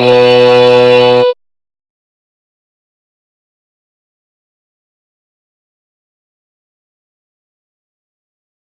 Música